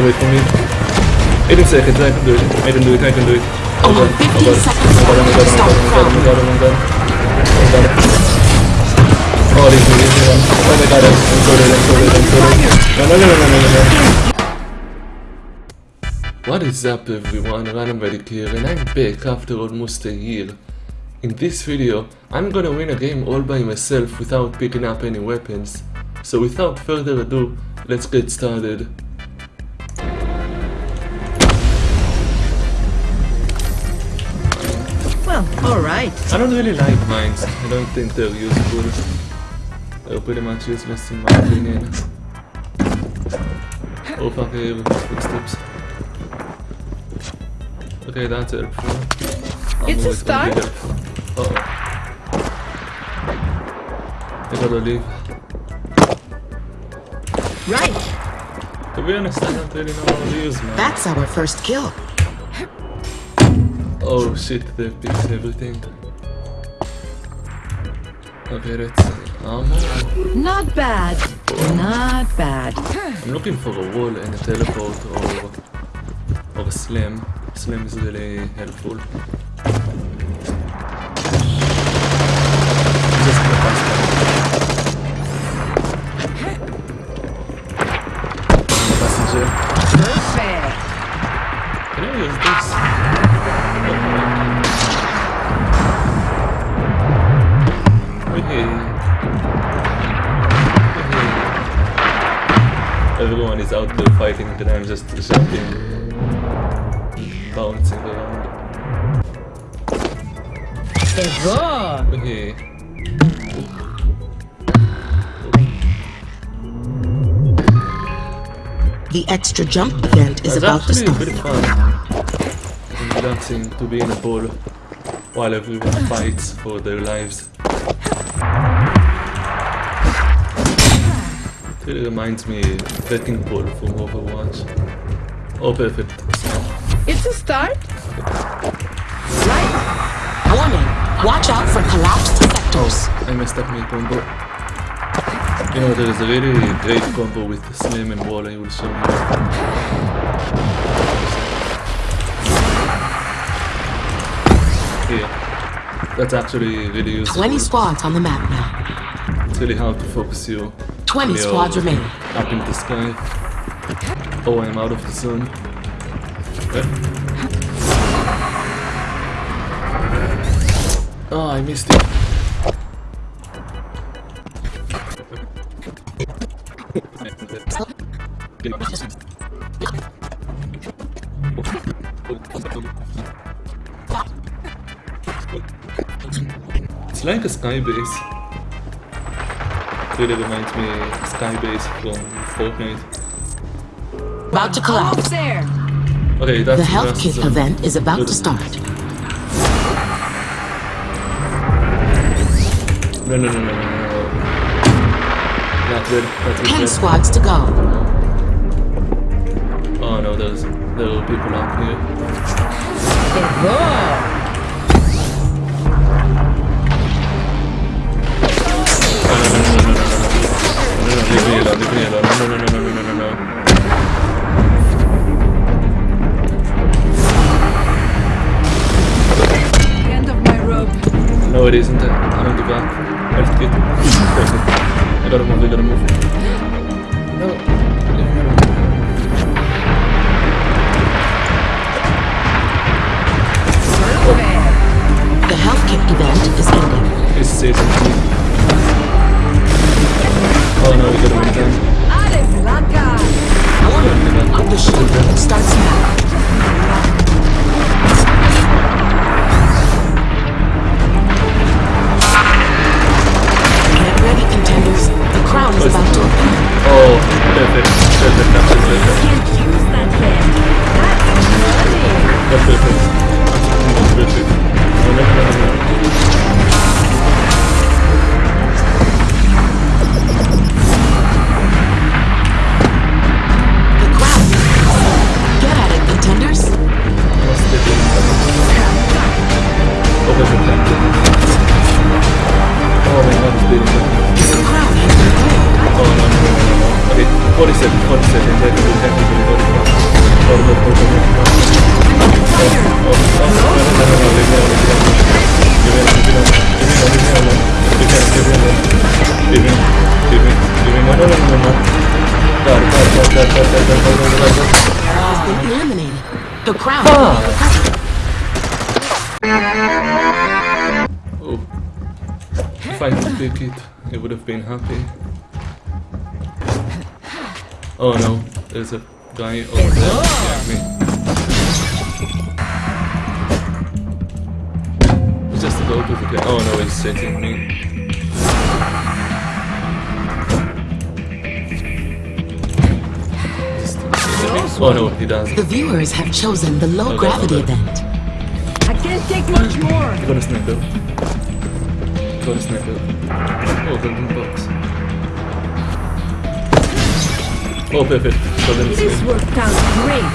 gotta wait for me. 18 seconds, I can do it. I can do it, I can do it. Oh Only god, oh 15 god. seconds Oh god, oh left god, to oh start god, oh god, oh god, oh god, oh god. Oh, this is easy one. Oh my god, I'm so dead, I'm so dead, I'm so dead. No, no, no, no, no, no, no. What is up everyone, Randomedic here and I'm back after almost a year. In this video, I'm gonna win a game all by myself without picking up any weapons. So without further ado, let's get started. Alright. I don't really like mines, I don't think they're useful. They're pretty much useless in my opinion. Oh fuck, I footsteps. Okay, that's helpful. It's a always gonna be start. Uh oh. I gotta leave. Right. To be honest, I don't really know how to use mine. That's our first kill. Oh shit, they fixed everything. Okay, let's. Ammo. Not bad. Not bad. I'm looking for a wall and a teleport or or a slam. Slam is really helpful. Just pass by. Passenger. Perfect. Can I use this? Everyone is out there fighting and I'm just jumping, bouncing around. Evo. Okay. The extra jump event is It's about to actually start. pretty fun. Dancing to be in a ball while everyone fights for their lives. Really reminds me of Wrecking Ball from Overwatch. Oh, perfect. It's a start. Right. Warning. Watch out for collapsed sectors. Oh, I messed up my combo. You know, there is a really great combo with Slam and Wall I will show you. Here. That's actually really useful. 20 squads on the map now. It's really hard to focus you. 20 when you're squads remain. Up in the sky. Oh, I'm out of the zone. Oh, ah, I missed it. It's like a sky base. Really reminds me of sky base from Fortnite. About to Almost collapse. there. Okay, that's The health that's, kit uh, event is about good. to start. No, no, no, no, no, no, no. Not good. Not 10 squads to go. Oh no, there's there are people out here. Evo. No, no, no, no, leave me alone, leave me alone. No, no, no, no, no, no, no, no. The end of my rope. No, it isn't. I don't do that. I'll get I gotta move, I gotta move. No. The health kick event is ending. It's season 2. Oh, perfect, thank. Oh my god, it's beating me. The crown has been claimed. No, no, no, no, no. Okay, 40 seconds. 40 seconds, I can do technically 45. 45, 45, 45. No, no, no, no, no, leave me alone, leave me alone. Leave me alone, leave me alone, leave me alone, leave me alone. Leave me, alone. Leave me, leave me, leave me, no, no, no, no, no. God, God, God, God, God, God, God, God, God, God, God. Has been eliminated. The crown Ah. Will be recovered. Oh. If I could pick it, I would have been happy. Oh no, there's a guy over there. It's just a load of the guy. Oh no, he's hitting me. Oh no, he doesn't. The viewers have chosen the low Okay, gravity okay. event. Can't take much more. Got a sniper. Got a sniper. Oh, golden box. Oh, perfect. Golden This sniper. worked out great.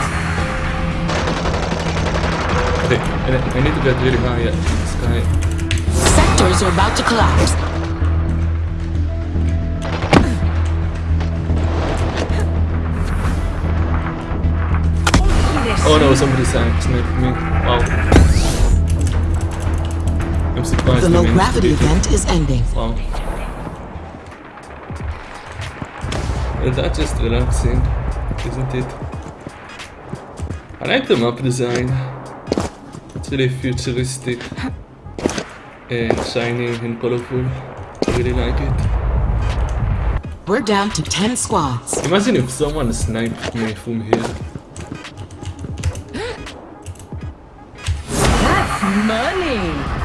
Okay, I need to get really high at the sky. Sectors are about to collapse. Oh no, somebody sniped me. Wow. I'm surprised The low gravity event is ending. Wow. Well, that's just relaxing, isn't it? I like the map design. It's really futuristic and shiny and colorful. I really like it. We're down to 10 squads. Imagine if someone sniped me from here. That's money.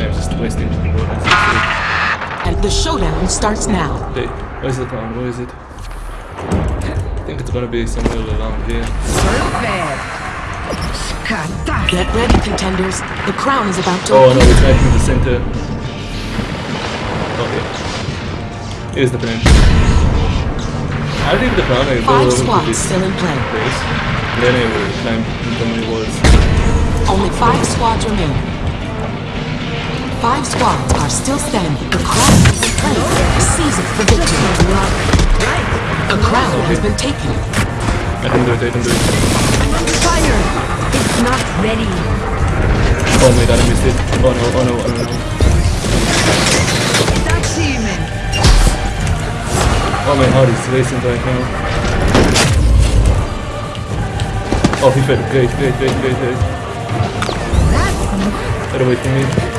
Wasting my bullets. And the showdown starts now. Okay, where's the town? Where is it? I think it's gonna be somewhere around here. Get ready, contenders. The crown is about to Oh no, it's right in the center. Oh, okay. Here's the plan. I'll leave the crown go Five squads still in play. place. Then I will climb into my walls. Only five squads remain. Five squads are still standing. The crown has been claimed. Seize it for victory. A crown has been taken. I can do it, I can do it. Under fire. It's not ready. Oh god, I missed it. Oh no, oh no, oh no. Oh my heart is racing right now. Oh, he fell. Great, great, great, great, great. That's Better wait for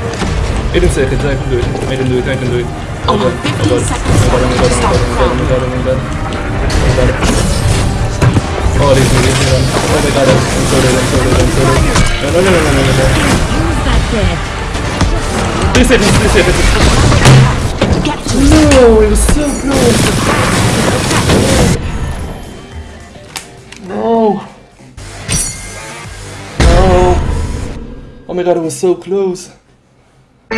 me. 18 seconds, I can do it. I can do it, I can do it. Oh god, 15 oh god, oh god, oh my god, oh god, oh my god, oh god, oh god. Oh, me, leave me alone. Oh my god, I'm so dead, I'm so dead, I'm so dead. No, no, no, no, no, no, no, no. use that dead. Three seconds, three seconds. No, it was so close. No. No. Oh my god, it was so close. Oh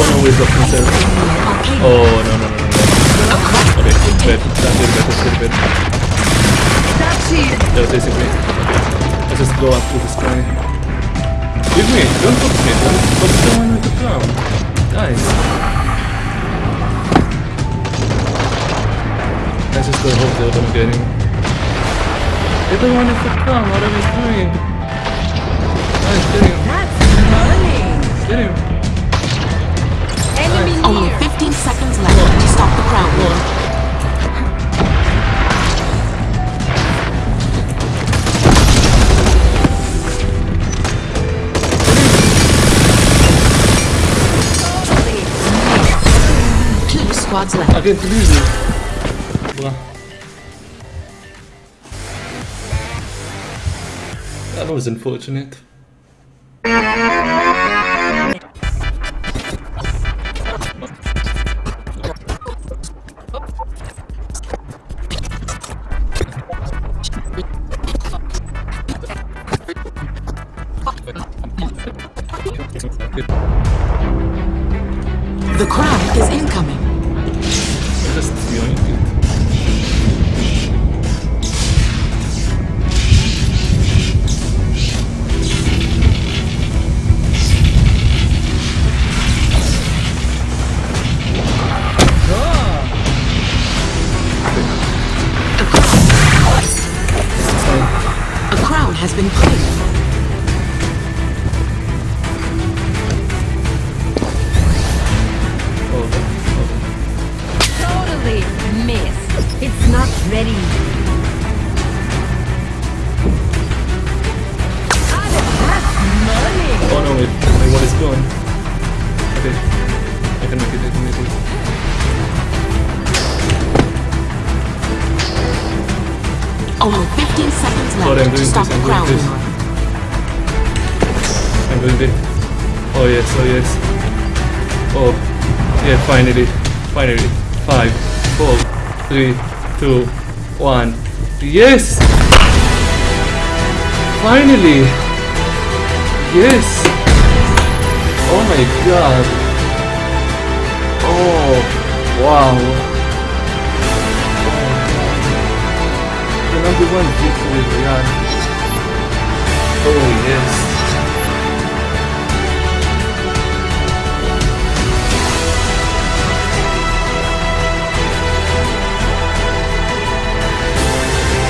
no, he's up himself. Oh no no no no. no. Okay, bed. That's it, bed, that's it, bed. That's basically. Let's just go up to this guy. Give me, don't touch me, don't touch someone with the clown. Nice. is the whole build I'm getting. They're to come, what are we doing? Nice, get him. Get him. Enemy. Only 15 seconds left to stop the crown. Two squads left. I can lose. That was unfortunate. Ready. Oh no, wait, my wall is gone. Okay. I can make it, I can make it. Only 15 seconds left Sorry, I'm to stop this, the I'm doing this. I'm. Oh yes, oh yes. Oh, yeah, finally. Finally. Five, four, three, two, one. Yes! Finally! Yes! Oh my god! Oh, wow! Oh, the number one victory, Real. Oh yes.